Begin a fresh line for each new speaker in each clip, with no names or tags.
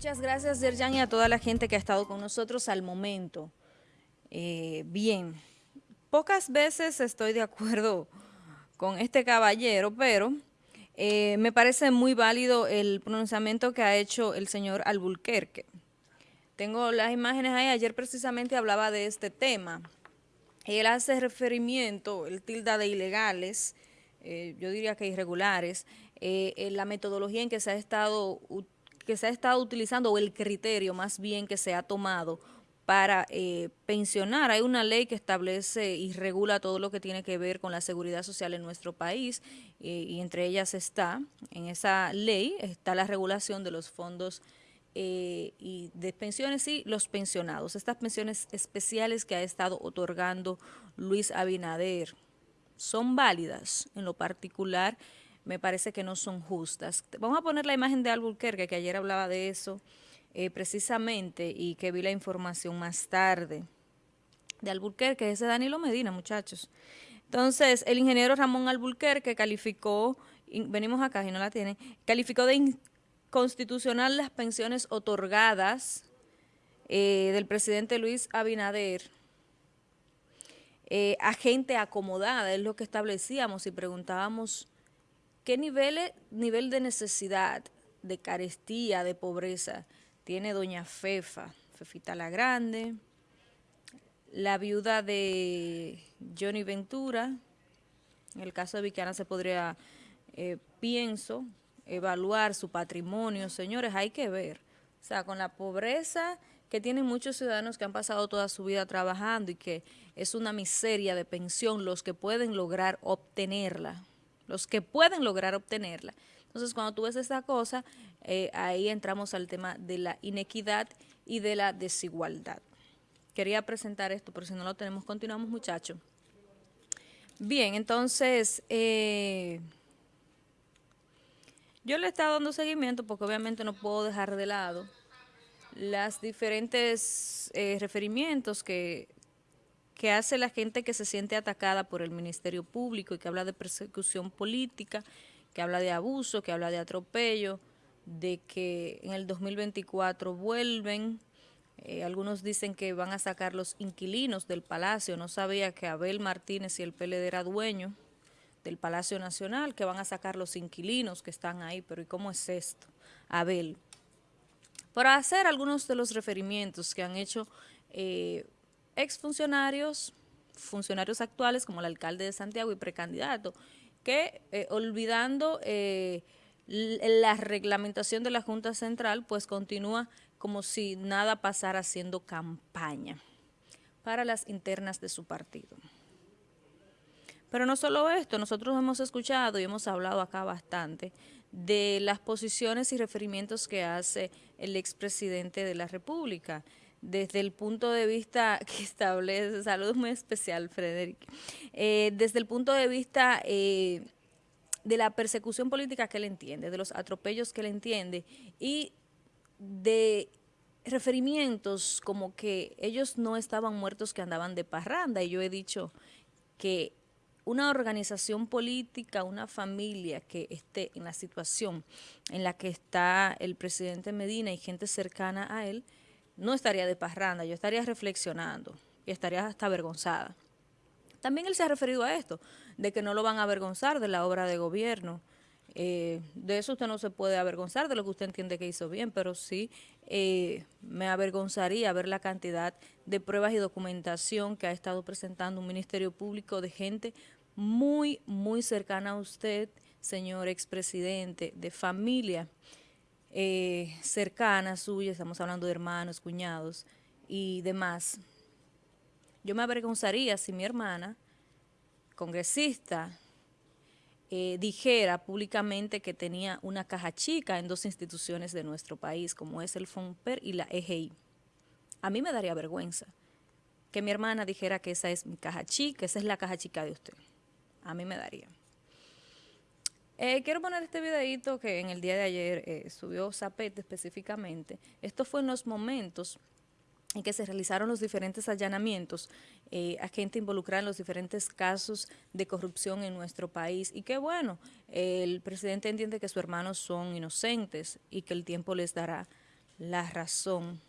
Muchas gracias, Yerjan, y a toda la gente que ha estado con nosotros al momento. Eh, bien, pocas veces estoy de acuerdo con este caballero, pero eh, me parece muy válido el pronunciamiento que ha hecho el señor Albulquerque. Tengo las imágenes ahí, ayer precisamente hablaba de este tema. Él hace referimiento, el tilda de ilegales, eh, yo diría que irregulares, en la metodología en que se ha estado que se ha estado utilizando, o el criterio más bien que se ha tomado para eh, pensionar. Hay una ley que establece y regula todo lo que tiene que ver con la seguridad social en nuestro país eh, y entre ellas está, en esa ley está la regulación de los fondos eh, y de pensiones y los pensionados. Estas pensiones especiales que ha estado otorgando Luis Abinader son válidas en lo particular me parece que no son justas. Vamos a poner la imagen de Albuquerque, que ayer hablaba de eso eh, precisamente y que vi la información más tarde. De Albuquerque, ese Danilo Medina, muchachos. Entonces, el ingeniero Ramón Albuquerque calificó, venimos acá y no la tiene, calificó de inconstitucional las pensiones otorgadas eh, del presidente Luis Abinader eh, a gente acomodada, es lo que establecíamos y preguntábamos ¿Qué nivel, nivel de necesidad, de carestía, de pobreza tiene doña Fefa, Fefita la Grande, la viuda de Johnny Ventura? En el caso de Vicana se podría, eh, pienso, evaluar su patrimonio. Señores, hay que ver. O sea, con la pobreza que tienen muchos ciudadanos que han pasado toda su vida trabajando y que es una miseria de pensión los que pueden lograr obtenerla los que pueden lograr obtenerla. Entonces, cuando tú ves esta cosa, eh, ahí entramos al tema de la inequidad y de la desigualdad. Quería presentar esto, pero si no lo tenemos, continuamos, muchachos. Bien, entonces, eh, yo le he estado dando seguimiento porque obviamente no puedo dejar de lado las diferentes eh, referimientos que que hace la gente que se siente atacada por el Ministerio Público y que habla de persecución política, que habla de abuso, que habla de atropello, de que en el 2024 vuelven. Eh, algunos dicen que van a sacar los inquilinos del Palacio. No sabía que Abel Martínez y el PLD era dueño del Palacio Nacional, que van a sacar los inquilinos que están ahí. Pero ¿y cómo es esto, Abel? Para hacer algunos de los referimientos que han hecho eh, exfuncionarios, funcionarios actuales como el alcalde de Santiago y precandidato, que eh, olvidando eh, la reglamentación de la Junta Central, pues continúa como si nada pasara haciendo campaña para las internas de su partido. Pero no solo esto, nosotros hemos escuchado y hemos hablado acá bastante de las posiciones y referimientos que hace el expresidente de la República, desde el punto de vista que establece, salud muy especial, Frederick, eh, desde el punto de vista eh, de la persecución política que él entiende, de los atropellos que él entiende y de referimientos como que ellos no estaban muertos que andaban de parranda. Y yo he dicho que una organización política, una familia que esté en la situación en la que está el presidente Medina y gente cercana a él, no estaría de parranda, yo estaría reflexionando y estaría hasta avergonzada. También él se ha referido a esto, de que no lo van a avergonzar de la obra de gobierno. Eh, de eso usted no se puede avergonzar, de lo que usted entiende que hizo bien, pero sí eh, me avergonzaría ver la cantidad de pruebas y documentación que ha estado presentando un Ministerio Público de gente muy, muy cercana a usted, señor expresidente, de familia eh, cercanas suyas, estamos hablando de hermanos, cuñados y demás. Yo me avergonzaría si mi hermana, congresista, eh, dijera públicamente que tenía una caja chica en dos instituciones de nuestro país, como es el FONPER y la EGI. A mí me daría vergüenza que mi hermana dijera que esa es mi caja chica, esa es la caja chica de usted. A mí me daría. Eh, quiero poner este videito que en el día de ayer eh, subió Zapete específicamente. Esto fue en los momentos en que se realizaron los diferentes allanamientos eh, a gente involucrada en los diferentes casos de corrupción en nuestro país. Y qué bueno, el presidente entiende que sus hermanos son inocentes y que el tiempo les dará la razón.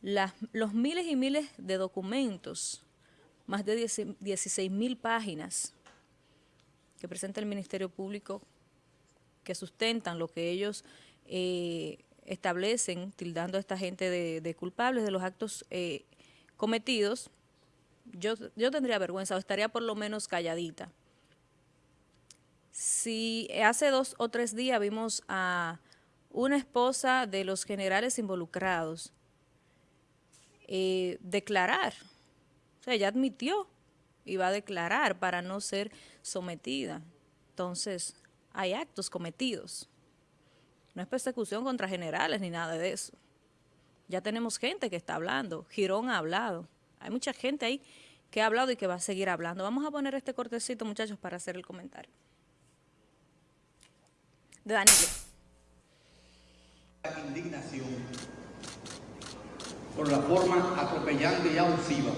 los miles y miles de documentos, más de 16 mil páginas que presenta el Ministerio Público que sustentan lo que ellos eh, establecen, tildando a esta gente de, culpables de los actos eh, cometidos, yo, yo tendría vergüenza o estaría por lo menos calladita. Si hace dos o tres días vimos a una esposa de los generales involucrados eh, declarar, o sea, ella admitió va a declarar para no ser sometida. Entonces, hay actos cometidos. No es persecución contra generales ni nada de eso. Ya tenemos gente que está hablando. Girón ha hablado. Hay mucha gente ahí que ha hablado y que va a seguir hablando. Vamos a poner este cortecito, muchachos, para hacer el comentario. De Danilo.
Indignación por la forma atropellante y abusiva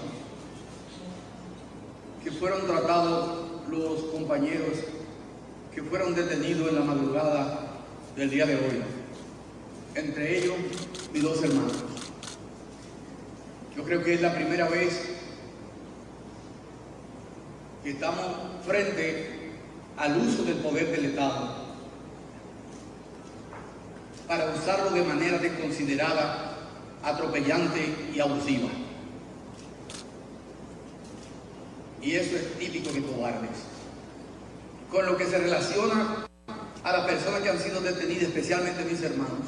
que fueron tratados los compañeros que fueron detenidos en la madrugada del día de hoy, entre ellos mis dos hermanos. Yo creo que es la primera vez que estamos frente al uso del poder del Estado para usarlo de manera desconsiderada, atropellante y abusiva. Y eso es típico de cobardes con lo que se relaciona a las personas que han sido detenidas, especialmente mis hermanos,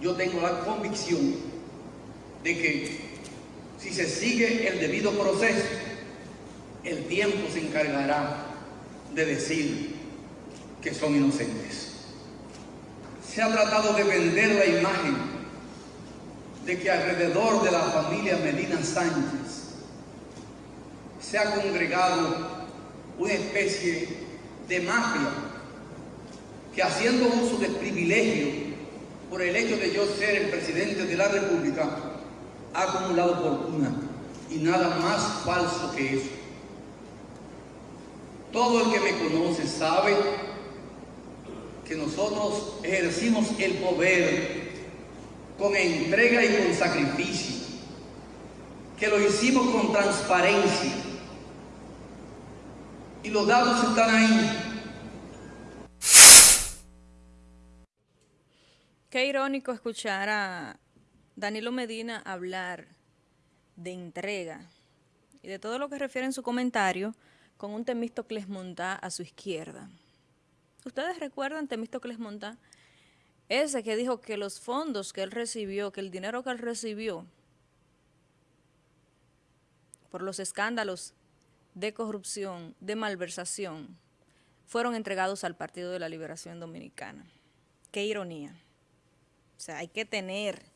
yo tengo la convicción de que si se sigue el debido proceso, el tiempo se encargará de decir que son inocentes. Se ha tratado de vender la imagen de que alrededor de la familia Medina Sánchez se ha congregado una especie de mafia que haciendo uso del privilegio por el hecho de yo ser el presidente de la República ha acumulado fortuna y nada más falso que eso. Todo el que me conoce sabe que nosotros ejercimos el poder con entrega y con sacrificio, que lo hicimos con transparencia, y los datos están ahí.
Qué irónico escuchar a Danilo Medina hablar de entrega y de todo lo que refiere en su comentario con un Temístocles Montá a su izquierda. ¿Ustedes recuerdan Temístocles Montá? Ese que dijo que los fondos que él recibió, que el dinero que él recibió por los escándalos de corrupción, de malversación, fueron entregados al Partido de la Liberación Dominicana. Qué ironía. O sea, hay que tener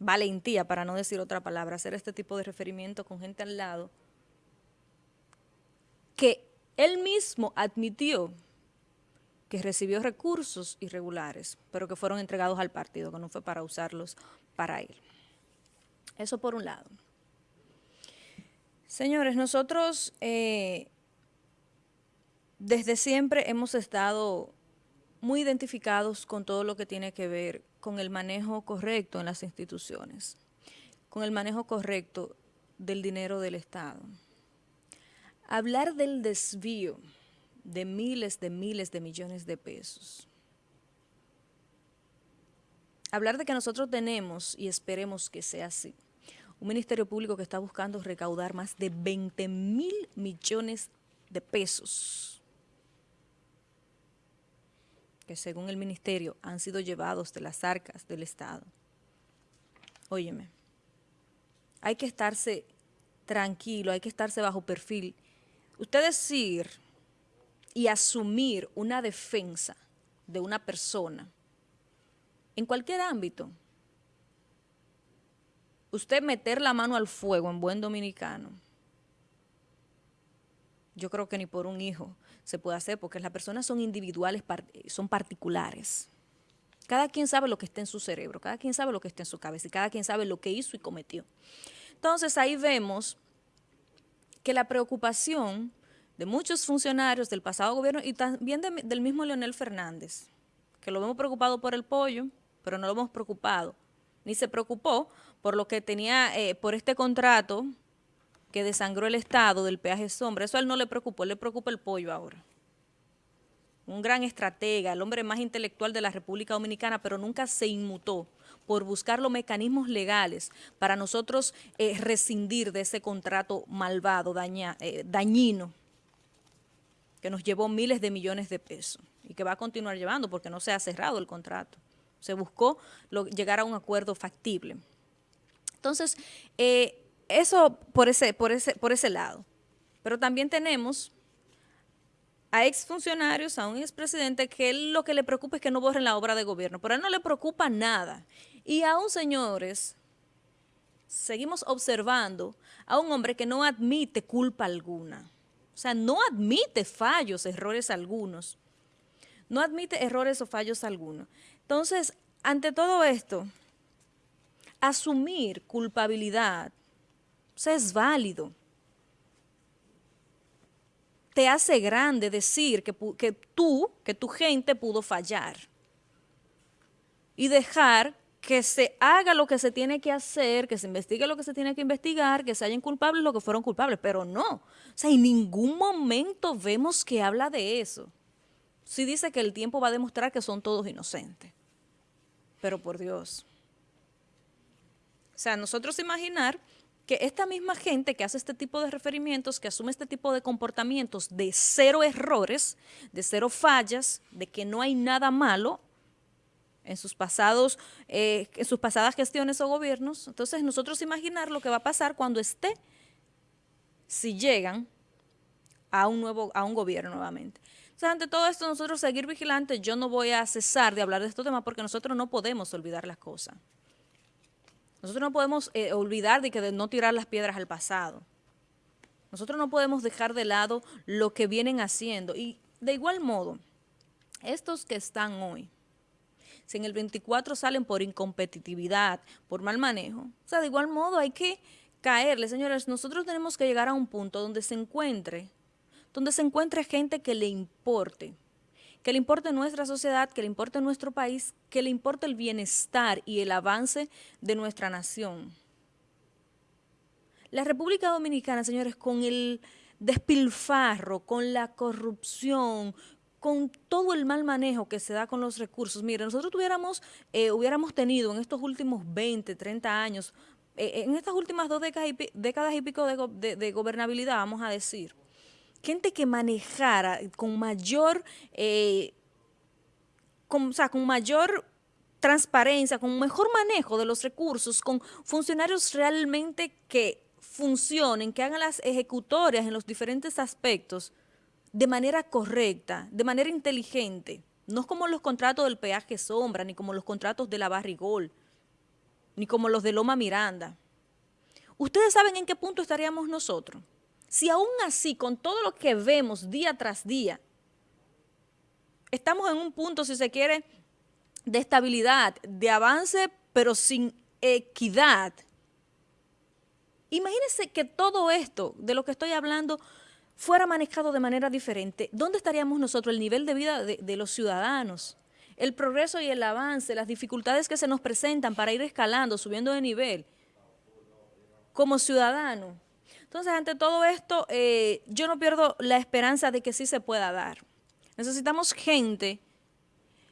valentía, para no decir otra palabra, hacer este tipo de referimiento con gente al lado, que él mismo admitió que recibió recursos irregulares, pero que fueron entregados al partido, que no fue para usarlos para él. Eso por un lado. Señores, nosotros eh, desde siempre hemos estado muy identificados con todo lo que tiene que ver con el manejo correcto en las instituciones, con el manejo correcto del dinero del Estado. Hablar del desvío de miles de miles de millones de pesos. Hablar de que nosotros tenemos y esperemos que sea así un ministerio público que está buscando recaudar más de 20 mil millones de pesos que según el ministerio han sido llevados de las arcas del Estado. Óyeme, hay que estarse tranquilo, hay que estarse bajo perfil. Usted decir y asumir una defensa de una persona en cualquier ámbito, usted meter la mano al fuego en buen dominicano, yo creo que ni por un hijo se puede hacer, porque las personas son individuales, son particulares. Cada quien sabe lo que está en su cerebro, cada quien sabe lo que está en su cabeza y cada quien sabe lo que hizo y cometió. Entonces ahí vemos que la preocupación de muchos funcionarios del pasado gobierno y también del mismo Leonel Fernández, que lo vemos preocupado por el pollo, pero no lo hemos preocupado. Ni se preocupó por lo que tenía, eh, por este contrato que desangró el Estado del peaje sombra. Eso a él no le preocupó, le preocupa el pollo ahora. Un gran estratega, el hombre más intelectual de la República Dominicana, pero nunca se inmutó por buscar los mecanismos legales para nosotros eh, rescindir de ese contrato malvado, daña, eh, dañino, que nos llevó miles de millones de pesos y que va a continuar llevando porque no se ha cerrado el contrato. Se buscó llegar a un acuerdo factible. Entonces, eh, eso por ese, por, ese, por ese lado. Pero también tenemos a exfuncionarios, a un expresidente, que él lo que le preocupa es que no borren la obra de gobierno, pero a él no le preocupa nada. Y aún, señores, seguimos observando a un hombre que no admite culpa alguna. O sea, no admite fallos, errores algunos. No admite errores o fallos algunos. Entonces, ante todo esto, asumir culpabilidad, es válido. Te hace grande decir que, que tú, que tu gente pudo fallar. Y dejar que se haga lo que se tiene que hacer, que se investigue lo que se tiene que investigar, que se hayan culpables lo que fueron culpables, pero no. O sea, en ningún momento vemos que habla de eso. Sí dice que el tiempo va a demostrar que son todos inocentes. Pero por Dios. O sea, nosotros imaginar que esta misma gente que hace este tipo de referimientos, que asume este tipo de comportamientos de cero errores, de cero fallas, de que no hay nada malo en sus pasados, eh, en sus pasadas gestiones o gobiernos, entonces nosotros imaginar lo que va a pasar cuando esté, si llegan a un nuevo, a un gobierno nuevamente. Entonces, ante todo esto, nosotros seguir vigilantes, yo no voy a cesar de hablar de estos temas porque nosotros no podemos olvidar las cosas. Nosotros no podemos eh, olvidar de que de no tirar las piedras al pasado. Nosotros no podemos dejar de lado lo que vienen haciendo. Y de igual modo, estos que están hoy, si en el 24 salen por incompetitividad, por mal manejo, o sea, de igual modo hay que caerle, señores, nosotros tenemos que llegar a un punto donde se encuentre donde se encuentre gente que le importe, que le importe nuestra sociedad, que le importe nuestro país, que le importe el bienestar y el avance de nuestra nación. La República Dominicana, señores, con el despilfarro, con la corrupción, con todo el mal manejo que se da con los recursos. Mire, nosotros tuviéramos, eh, hubiéramos tenido en estos últimos 20, 30 años, eh, en estas últimas dos décadas y, décadas y pico de gobernabilidad, vamos a decir, gente que manejara con mayor, eh, o sea, con mayor transparencia, con mejor manejo de los recursos, con funcionarios realmente que funcionen, que hagan las ejecutorias en los diferentes aspectos de manera correcta, de manera inteligente. No como los contratos del peaje sombra, ni como los contratos de la Barrigol, ni como los de Loma Miranda. ¿Ustedes saben en qué punto estaríamos nosotros? Si aún así, con todo lo que vemos día tras día, estamos en un punto, si se quiere, de estabilidad, de avance, pero sin equidad. Imagínense que todo esto de lo que estoy hablando fuera manejado de manera diferente. ¿Dónde estaríamos nosotros? El nivel de vida de, los ciudadanos, el progreso y el avance, las dificultades que se nos presentan para ir escalando, subiendo de nivel como ciudadano. Entonces, ante todo esto, eh, yo no pierdo la esperanza de que sí se pueda dar. Necesitamos gente,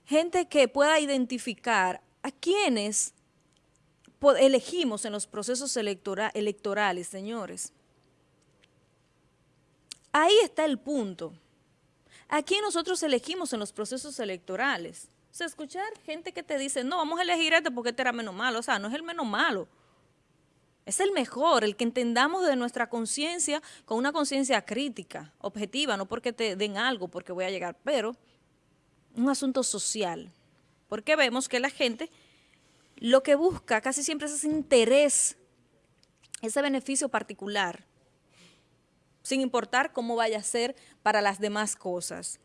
gente que pueda identificar a quienes elegimos en los procesos electorales, señores. Ahí está el punto. ¿A quién nosotros elegimos en los procesos electorales? O sea, escuchar gente que te dice, no, vamos a elegir este porque este era menos malo. O sea, no es el menos malo. Es el mejor, el que entendamos de nuestra conciencia con una conciencia crítica, objetiva, no porque te den algo, porque voy a llegar, pero un asunto social. Porque vemos que la gente lo que busca casi siempre es ese interés, ese beneficio particular, sin importar cómo vaya a ser para las demás cosas.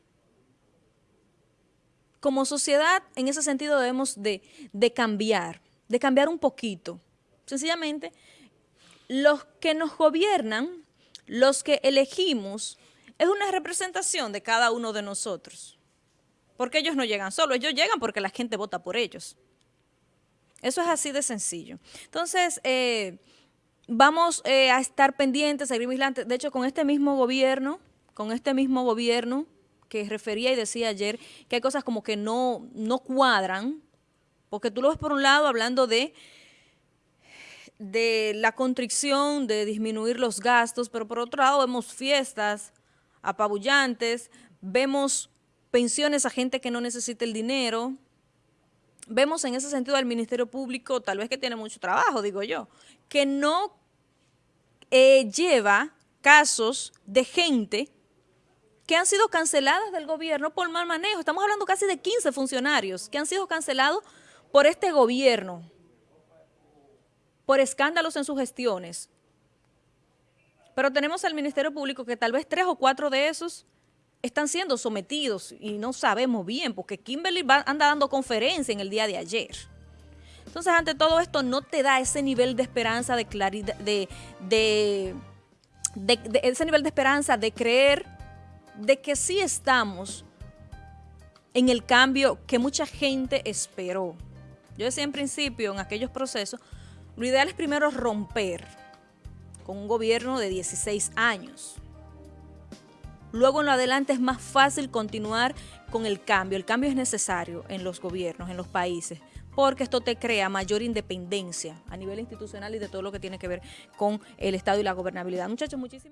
Como sociedad, en ese sentido debemos de, de cambiar, de cambiar un poquito Sencillamente, los que nos gobiernan, los que elegimos, es una representación de cada uno de nosotros. Porque ellos no llegan solos, ellos llegan porque la gente vota por ellos. Eso es así de sencillo. Entonces, eh, vamos eh, a estar pendientes, a seguir vigilantes. De hecho, con este mismo gobierno, con este mismo gobierno que refería y decía ayer que hay cosas como que no, no cuadran, porque tú lo ves por un lado hablando de de la constricción, de disminuir los gastos, pero por otro lado vemos fiestas apabullantes, vemos pensiones a gente que no necesita el dinero, vemos en ese sentido al Ministerio Público, tal vez que tiene mucho trabajo, digo yo, que no eh, lleva casos de gente que han sido canceladas del gobierno por mal manejo. Estamos hablando casi de 15 funcionarios que han sido cancelados por este gobierno, por escándalos en sus gestiones. Pero tenemos al Ministerio Público que tal vez tres o cuatro de esos están siendo sometidos y no sabemos bien, porque Kimberly anda dando conferencia en el día de ayer. Entonces, ante todo esto, no te da ese nivel de esperanza, de claridad, de, de, ese nivel de esperanza, de creer de que sí estamos en el cambio que mucha gente esperó. Yo decía en principio, en aquellos procesos, lo ideal es primero romper con un gobierno de 16 años. Luego en lo adelante es más fácil continuar con el cambio. El cambio es necesario en los gobiernos, en los países, porque esto te crea mayor independencia a nivel institucional y de todo lo que tiene que ver con el Estado y la gobernabilidad. Muchachos, muchísimas